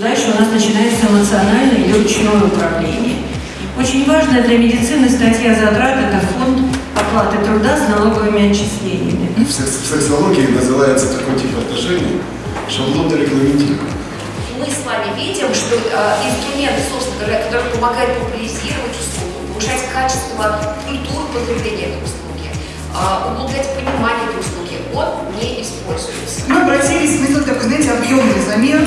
Дальше у нас начинается эмоциональное или ручное управление. Очень важная для медицины статья затрат – это фонд оплаты труда с налоговыми отчислениями. В секс- в сексологии называется такой тип отношений шаблонно регламентирован. Мы с вами видим, что э, инструмент, собственно говоря, который помогает популяризировать услугу, повышать качество культуры потребления этой услуги, э, углублять понимание этой услуги, он не используется. Мы обратились, мы сделали такой, знаете, объемный замер.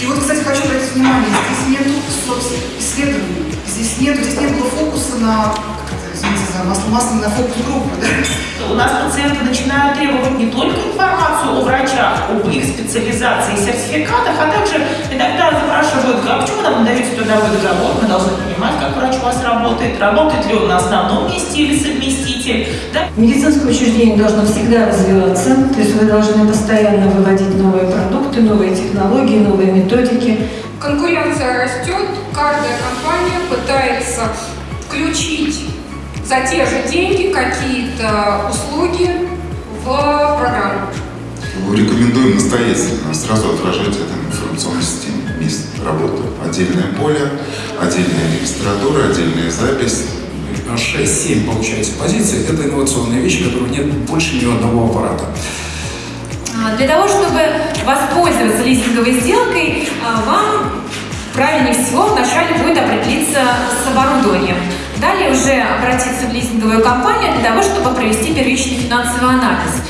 И вот, кстати, хочу обратить внимание, здесь нет исследований, здесь нет, здесь не было фокуса на, как это, извините за масло, масло на фокус группы, да? У нас пациенты начинают требовать не только информацию о врачах, об их специализации и сертификатах, а также иногда запрашивают, а почему нам даете трудовой договор, мы должны понимать, как врач у вас работает, работает ли он на основном месте или совместитель. Да? Медицинское учреждение должно всегда развиваться, то есть вы должны постоянно выводить новые продукты, новые технологии, новые методики. Конкуренция растет, каждая компания пытается включить за те же деньги какие-то услуги в программу. Рекомендуем настоятельно сразу отражать это в информационной системе. Место работы. Отдельное поле, отдельная регистратура, отдельная запись. 6-7, получается, позиций – это инновационные вещи, которых нет больше ни одного аппарата. А, Для того, чтобы воспользоваться лизинговой сделкой, а, вам правильнее всего вначале будет определиться с оборудованием. Далее уже обратиться в лизинговую компанию для того, чтобы провести первичный финансовый анализ.